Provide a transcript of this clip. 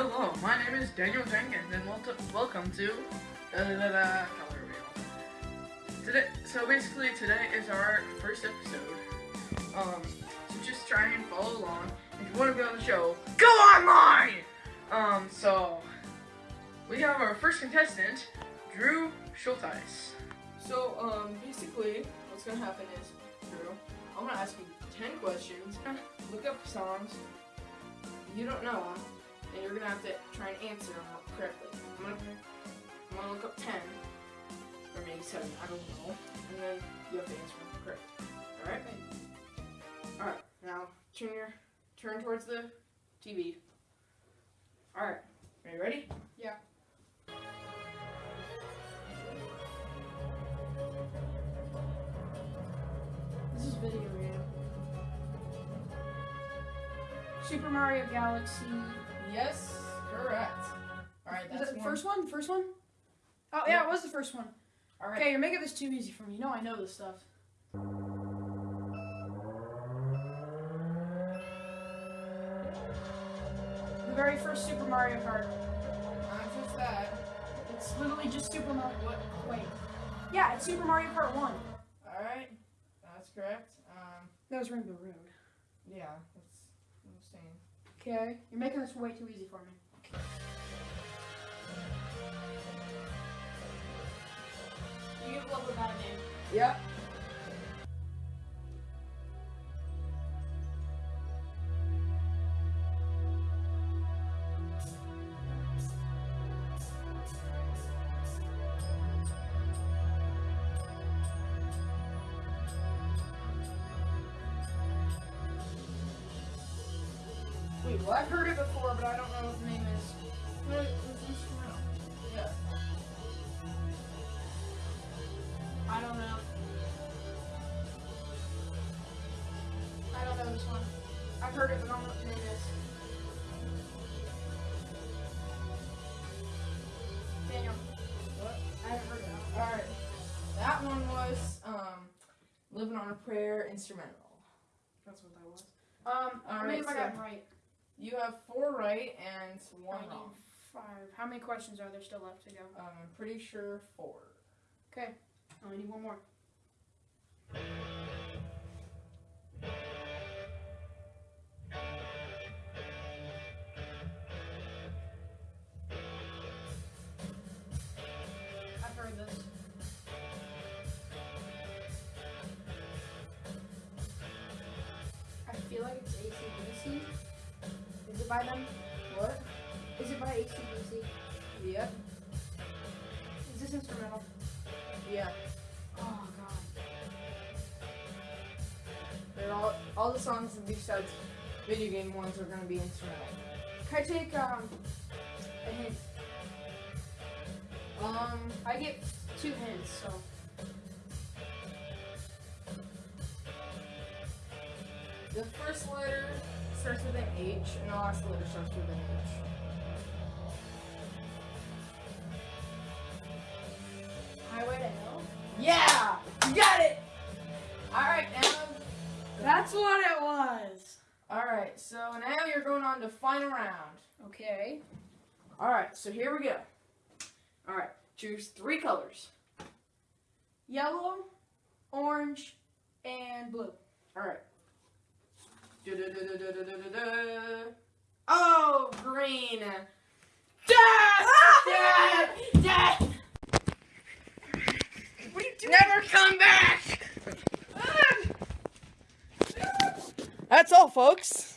Hello, my name is Daniel Jenkins, and welcome to da da da da color wheel. Today, so basically today is our first episode. Um, so just try and follow along. If you want to be on the show, go online. Um, so we have our first contestant, Drew Schulteis. So um, basically, what's gonna happen is, Drew, I'm gonna ask you ten questions. Look up songs you don't know them, and you're gonna have to try and answer them correctly. I'm gonna, I'm gonna look up 10, or maybe 7, I don't know, and then you have to answer them correct. Alright? Alright, now turn your, turn towards the TV. Alright, are you ready? Yeah. This is video game. Super Mario Galaxy. Yes, correct. Alright, that's the first one? First one? Oh yeah, it was the first one. Alright, Okay, you're making this too easy for me. You know I know this stuff. The very first Super Mario Kart. not just that. It's literally just Super Mario. What? Wait. Yeah, it's Super Mario Kart One. Alright, that's correct. Um, That was Rainbow Road. yeah, that's what I'm saying. Okay, you're making this way too easy for me. You give love a bad name. Yep. Wait. I've heard it before, but I don't know what the name is. What is instrumental? Yeah. I don't know. I don't know this one. I've heard it, but I don't know what the name is. Daniel, What? I haven't heard it. Alright. That one was um Living on a Prayer instrumental. That's what that was. Um, All how many right, I got right? You have four right and one wrong. Five. How many questions are there still left to go? Um, I'm pretty sure four. Okay, I only need one more. Is it by them? What? Is it by ACDC? Yep. Is this instrumental? Yeah. Oh god. They're all all the songs besides video game ones are gonna be instrumental. Can I take um a hint? Um, I get two hints, so the first letter starts with an H and last letter starts with an H. Highway to Hell. Yeah! You got it! Alright, now That's what it was. Alright, so now you're going on to final round. Okay. Alright, so here we go. Alright, choose three colors. Yellow, orange, and blue. Alright. Oh, green. Death! Death! Death! What are you doing? Never come back! That's all, folks.